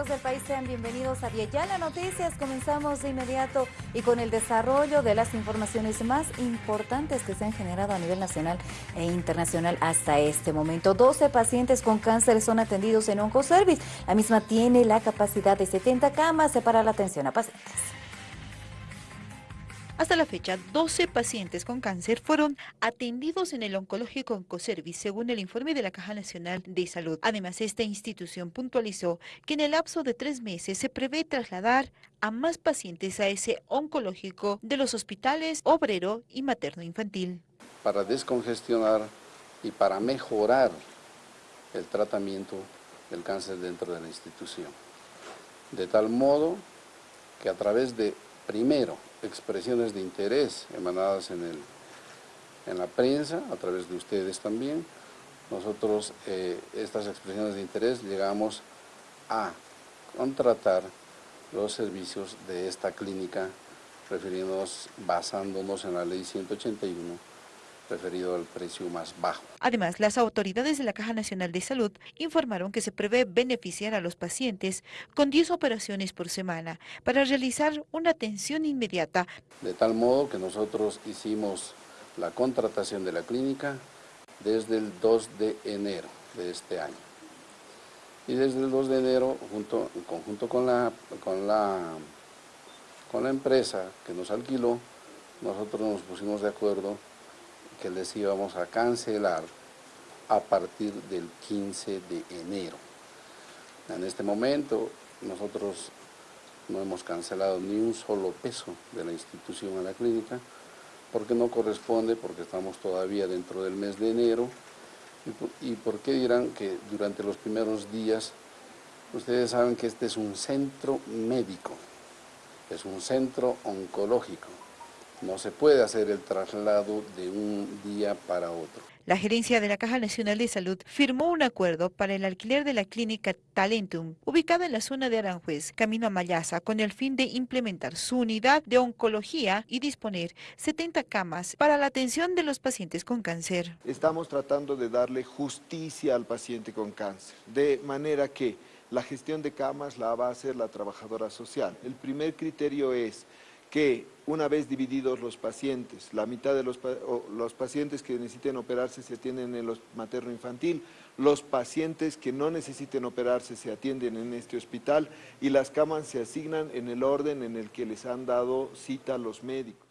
amigos del país? Sean bienvenidos a Viayala Noticias. Comenzamos de inmediato y con el desarrollo de las informaciones más importantes que se han generado a nivel nacional e internacional hasta este momento. 12 pacientes con cáncer son atendidos en Oncoservice. La misma tiene la capacidad de 70 camas para la atención a pacientes. Hasta la fecha, 12 pacientes con cáncer fueron atendidos en el oncológico Oncoservice, según el informe de la Caja Nacional de Salud. Además, esta institución puntualizó que en el lapso de tres meses se prevé trasladar a más pacientes a ese oncológico de los hospitales obrero y materno-infantil. Para descongestionar y para mejorar el tratamiento del cáncer dentro de la institución. De tal modo que a través de, primero, expresiones de interés emanadas en, el, en la prensa, a través de ustedes también. Nosotros, eh, estas expresiones de interés, llegamos a contratar los servicios de esta clínica, refiriéndonos, basándonos en la ley 181 referido al precio más bajo. Además, las autoridades de la Caja Nacional de Salud informaron que se prevé beneficiar a los pacientes con 10 operaciones por semana para realizar una atención inmediata. De tal modo que nosotros hicimos la contratación de la clínica desde el 2 de enero de este año. Y desde el 2 de enero, junto, en conjunto con la, con, la, con la empresa que nos alquiló, nosotros nos pusimos de acuerdo que les íbamos a cancelar a partir del 15 de enero. En este momento nosotros no hemos cancelado ni un solo peso de la institución a la clínica, porque no corresponde, porque estamos todavía dentro del mes de enero, y, por qué dirán que durante los primeros días, ustedes saben que este es un centro médico, es un centro oncológico, no se puede hacer el traslado de un día para otro. La gerencia de la Caja Nacional de Salud firmó un acuerdo para el alquiler de la clínica Talentum, ubicada en la zona de Aranjuez, camino a Mayasa, con el fin de implementar su unidad de oncología y disponer 70 camas para la atención de los pacientes con cáncer. Estamos tratando de darle justicia al paciente con cáncer, de manera que la gestión de camas la va a hacer la trabajadora social. El primer criterio es que una vez divididos los pacientes, la mitad de los, los pacientes que necesiten operarse se atienden en el materno-infantil, los pacientes que no necesiten operarse se atienden en este hospital y las camas se asignan en el orden en el que les han dado cita los médicos.